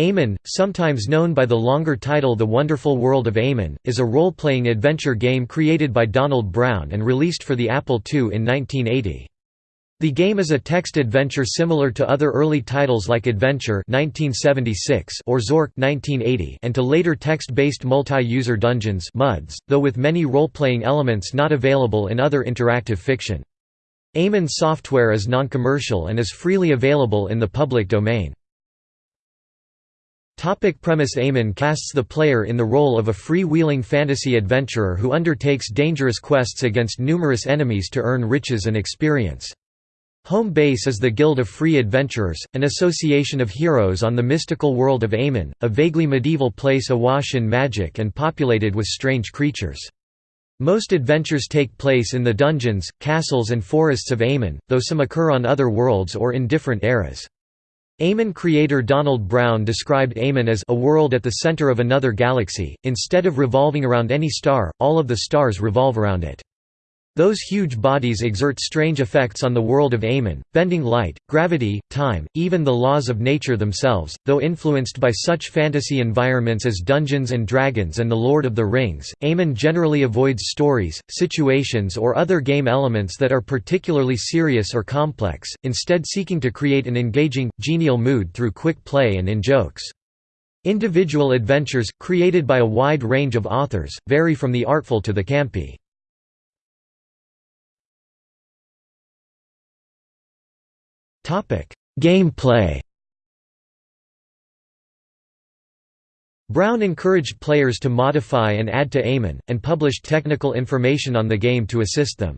Eamon, sometimes known by the longer title The Wonderful World of Eamon, is a role-playing adventure game created by Donald Brown and released for the Apple II in 1980. The game is a text adventure similar to other early titles like Adventure 1976 or Zork 1980 and to later text-based multi-user dungeons MUDs, though with many role-playing elements not available in other interactive fiction. Eamon software is non-commercial and is freely available in the public domain. Topic premise Eamon casts the player in the role of a free-wheeling fantasy adventurer who undertakes dangerous quests against numerous enemies to earn riches and experience. Home base is the Guild of Free Adventurers, an association of heroes on the mystical world of Eamon, a vaguely medieval place awash in magic and populated with strange creatures. Most adventures take place in the dungeons, castles and forests of Eamon, though some occur on other worlds or in different eras. Eamon creator Donald Brown described Eamon as a world at the center of another galaxy, instead of revolving around any star, all of the stars revolve around it. Those huge bodies exert strange effects on the world of Eamon, bending light, gravity, time, even the laws of nature themselves, though influenced by such fantasy environments as Dungeons & Dragons and The Lord of the Rings. Eamon generally avoids stories, situations or other game elements that are particularly serious or complex, instead seeking to create an engaging, genial mood through quick play and in-jokes. Individual adventures, created by a wide range of authors, vary from the artful to the campy. Topic gameplay Brown encouraged players to modify and add to Eamon, and published technical information on the game to assist them.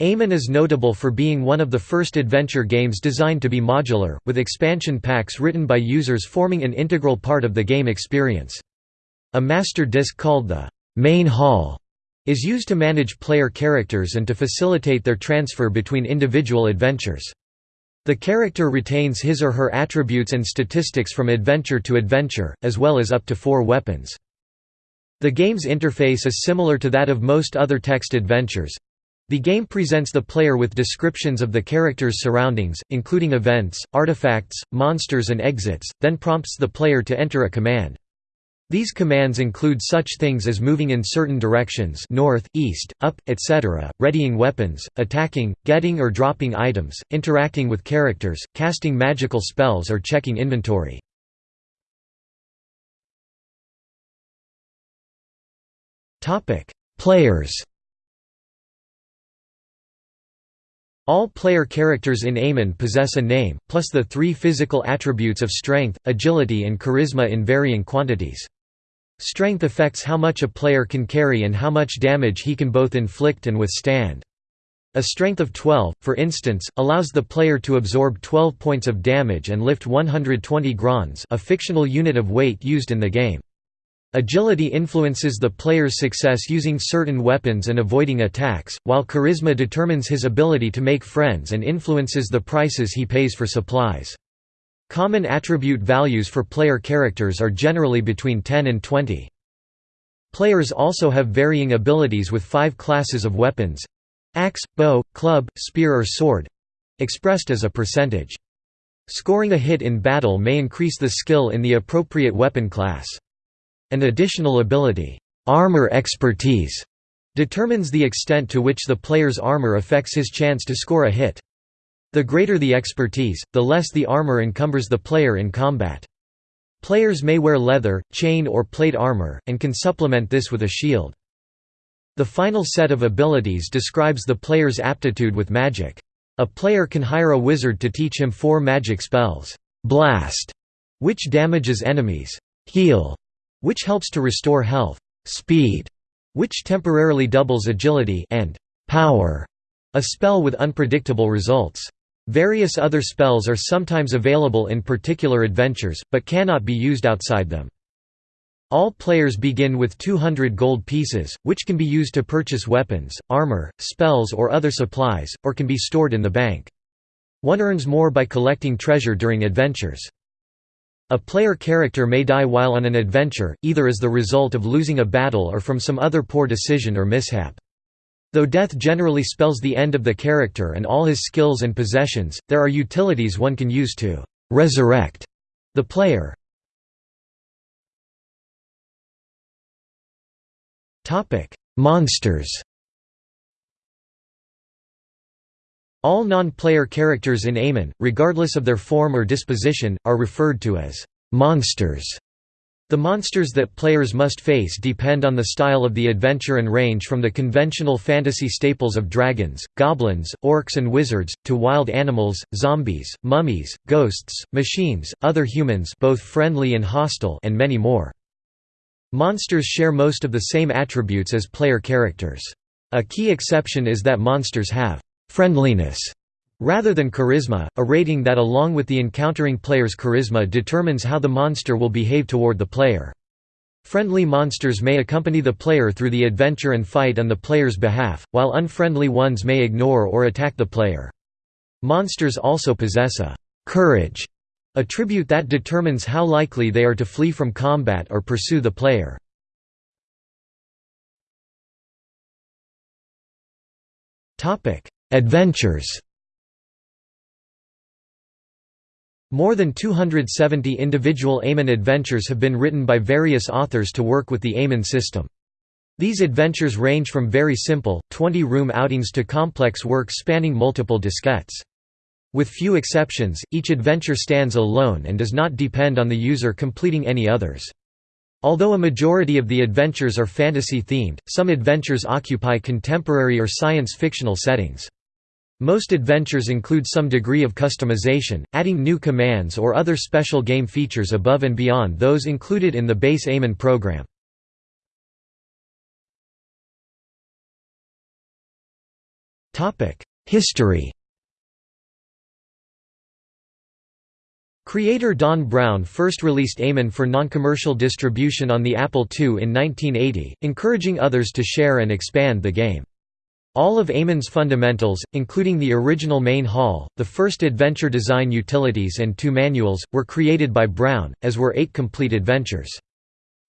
Eamon is notable for being one of the first adventure games designed to be modular, with expansion packs written by users forming an integral part of the game experience. A master disc called the «main hall» is used to manage player characters and to facilitate their transfer between individual adventures. The character retains his or her attributes and statistics from adventure to adventure, as well as up to four weapons. The game's interface is similar to that of most other text adventures. The game presents the player with descriptions of the character's surroundings, including events, artifacts, monsters and exits, then prompts the player to enter a command. These commands include such things as moving in certain directions north, east, up, etc., readying weapons, attacking, getting or dropping items, interacting with characters, casting magical spells or checking inventory. Players All player characters in Eamon possess a name, plus the three physical attributes of strength, agility and charisma in varying quantities. Strength affects how much a player can carry and how much damage he can both inflict and withstand. A strength of 12, for instance, allows the player to absorb 12 points of damage and lift 120 grons a fictional unit of weight used in the game. Agility influences the player's success using certain weapons and avoiding attacks, while charisma determines his ability to make friends and influences the prices he pays for supplies. Common attribute values for player characters are generally between 10 and 20. Players also have varying abilities with five classes of weapons axe, bow, club, spear or sword expressed as a percentage. Scoring a hit in battle may increase the skill in the appropriate weapon class. An additional ability, armor expertise, determines the extent to which the player's armor affects his chance to score a hit. The greater the expertise, the less the armor encumbers the player in combat. Players may wear leather, chain or plate armor, and can supplement this with a shield. The final set of abilities describes the player's aptitude with magic. A player can hire a wizard to teach him four magic spells, Blast, which damages enemies, Heal, which helps to restore health, Speed, which temporarily doubles agility, and Power, a spell with unpredictable results. Various other spells are sometimes available in particular adventures, but cannot be used outside them. All players begin with 200 gold pieces, which can be used to purchase weapons, armor, spells or other supplies, or can be stored in the bank. One earns more by collecting treasure during adventures. A player character may die while on an adventure, either as the result of losing a battle or from some other poor decision or mishap. Though death generally spells the end of the character and all his skills and possessions, there are utilities one can use to «resurrect» the player. Monsters All non-player characters in Eamon, regardless of their form or disposition, are referred to as «monsters» The monsters that players must face depend on the style of the adventure and range from the conventional fantasy staples of dragons, goblins, orcs and wizards, to wild animals, zombies, mummies, ghosts, machines, other humans both friendly and hostile and many more. Monsters share most of the same attributes as player characters. A key exception is that monsters have friendliness rather than charisma, a rating that along with the encountering player's charisma determines how the monster will behave toward the player. Friendly monsters may accompany the player through the adventure and fight on the player's behalf, while unfriendly ones may ignore or attack the player. Monsters also possess a «courage» attribute that determines how likely they are to flee from combat or pursue the player. Adventures More than 270 individual Eamon adventures have been written by various authors to work with the Eamon system. These adventures range from very simple, 20-room outings to complex works spanning multiple diskettes. With few exceptions, each adventure stands alone and does not depend on the user completing any others. Although a majority of the adventures are fantasy-themed, some adventures occupy contemporary or science-fictional settings. Most adventures include some degree of customization, adding new commands or other special game features above and beyond those included in the base Eamon program. History Creator Don Brown first released Eamon for non-commercial distribution on the Apple II in 1980, encouraging others to share and expand the game. All of Eamon's fundamentals, including the original main hall, the first adventure design utilities and two manuals, were created by Brown, as were eight complete adventures.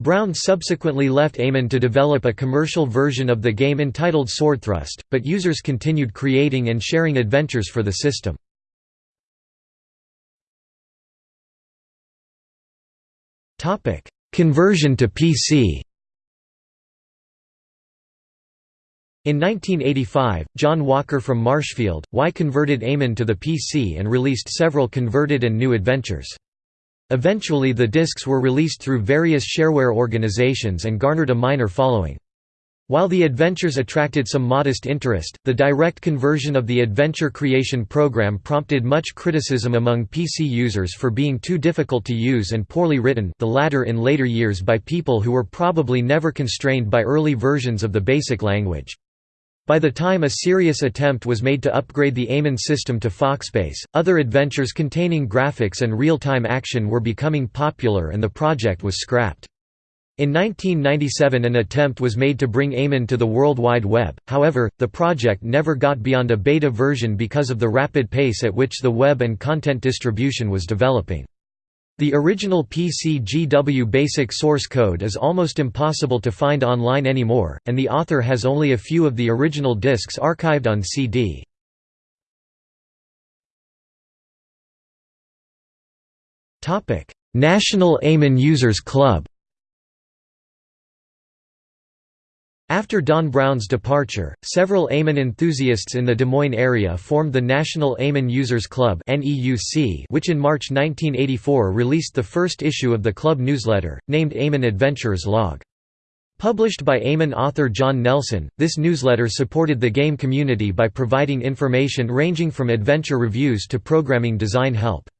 Brown subsequently left Eamon to develop a commercial version of the game entitled Swordthrust, but users continued creating and sharing adventures for the system. Conversion to PC In 1985, John Walker from Marshfield, Y converted Eamon to the PC and released several converted and new adventures. Eventually the discs were released through various shareware organizations and garnered a minor following. While the adventures attracted some modest interest, the direct conversion of the adventure creation program prompted much criticism among PC users for being too difficult to use and poorly written the latter in later years by people who were probably never constrained by early versions of the basic language. By the time a serious attempt was made to upgrade the Eamon system to Foxbase, other adventures containing graphics and real-time action were becoming popular and the project was scrapped. In 1997 an attempt was made to bring Eamon to the World Wide Web, however, the project never got beyond a beta version because of the rapid pace at which the web and content distribution was developing. The original PCGW basic source code is almost impossible to find online anymore, and the author has only a few of the original discs archived on CD. National Eamon Users Club After Don Brown's departure, several Eamon enthusiasts in the Des Moines area formed the National Eamon Users Club which in March 1984 released the first issue of the club newsletter, named Eamon Adventurers Log. Published by Eamon author John Nelson, this newsletter supported the game community by providing information ranging from adventure reviews to programming design help.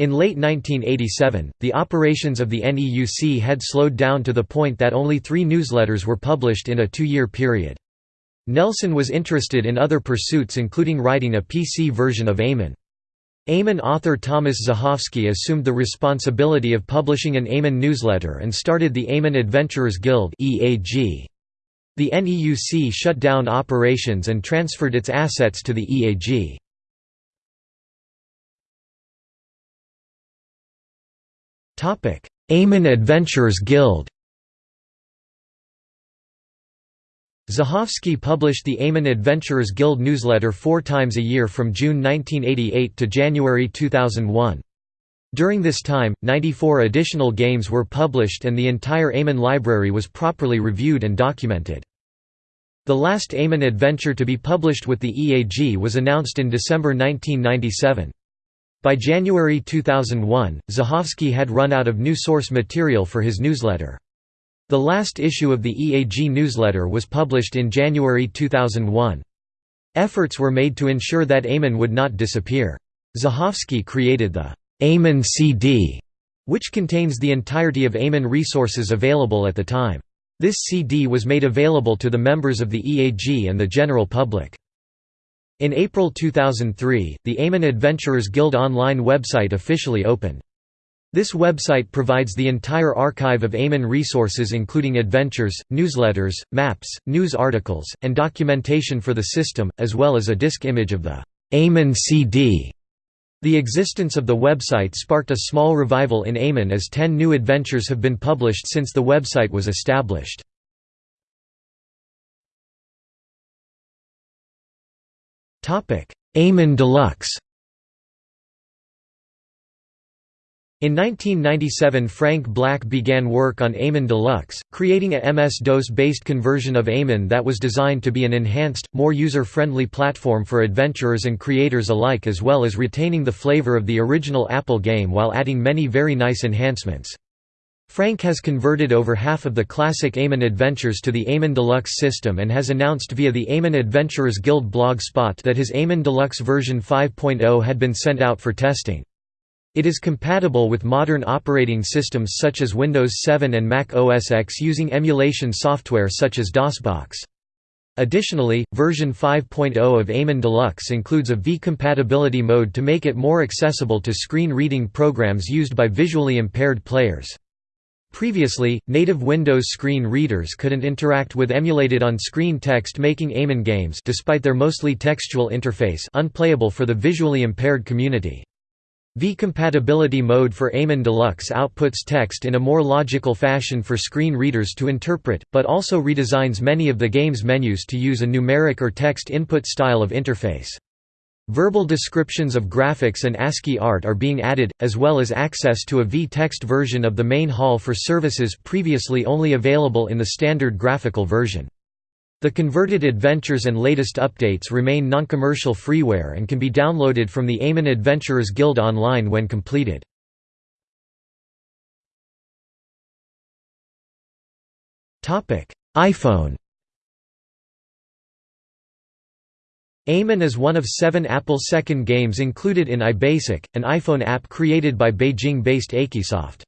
In late 1987, the operations of the NEUC had slowed down to the point that only three newsletters were published in a two-year period. Nelson was interested in other pursuits including writing a PC version of Eamon. Eamon author Thomas Zuchowski assumed the responsibility of publishing an Eamon newsletter and started the Eamon Adventurers Guild The NEUC shut down operations and transferred its assets to the EAG. Eamon Adventurers Guild Zuchowski published the Eamon Adventurers Guild newsletter four times a year from June 1988 to January 2001. During this time, 94 additional games were published and the entire Eamon library was properly reviewed and documented. The last Eamon adventure to be published with the EAG was announced in December 1997. By January 2001, Zuchowski had run out of new source material for his newsletter. The last issue of the EAG newsletter was published in January 2001. Efforts were made to ensure that Eamon would not disappear. Zuchowski created the Eamon CD, which contains the entirety of Eamon resources available at the time. This CD was made available to the members of the EAG and the general public. In April 2003, the Eamon Adventurers Guild online website officially opened. This website provides the entire archive of Eamon resources including adventures, newsletters, maps, news articles, and documentation for the system, as well as a disk image of the Eamon CD. The existence of the website sparked a small revival in Eamon as ten new adventures have been published since the website was established. Eamon Deluxe In 1997 Frank Black began work on Eamon Deluxe, creating a MS-DOS-based conversion of Eamon that was designed to be an enhanced, more user-friendly platform for adventurers and creators alike as well as retaining the flavor of the original Apple game while adding many very nice enhancements. Frank has converted over half of the classic Eamon adventures to the Eamon Deluxe system and has announced via the Eamon Adventurers Guild blog spot that his Eamon Deluxe version 5.0 had been sent out for testing. It is compatible with modern operating systems such as Windows 7 and Mac OS X using emulation software such as DOSBox. Additionally, version 5.0 of Eamon Deluxe includes a V-compatibility mode to make it more accessible to screen reading programs used by visually impaired players. Previously, native Windows screen readers couldn't interact with emulated on-screen text making Eamon games despite their mostly textual interface unplayable for the visually impaired community. V-compatibility mode for Eamon Deluxe outputs text in a more logical fashion for screen readers to interpret, but also redesigns many of the game's menus to use a numeric or text input style of interface. Verbal descriptions of graphics and ASCII art are being added, as well as access to a V-text version of the main hall for services previously only available in the standard graphical version. The converted adventures and latest updates remain non-commercial freeware and can be downloaded from the Eamon Adventurers Guild online when completed. iPhone Eamon is one of seven Apple second games included in iBasic, an iPhone app created by Beijing-based Akisoft.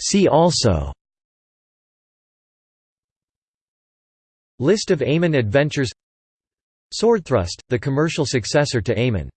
See also List of Eamon adventures Swordthrust, the commercial successor to Eamon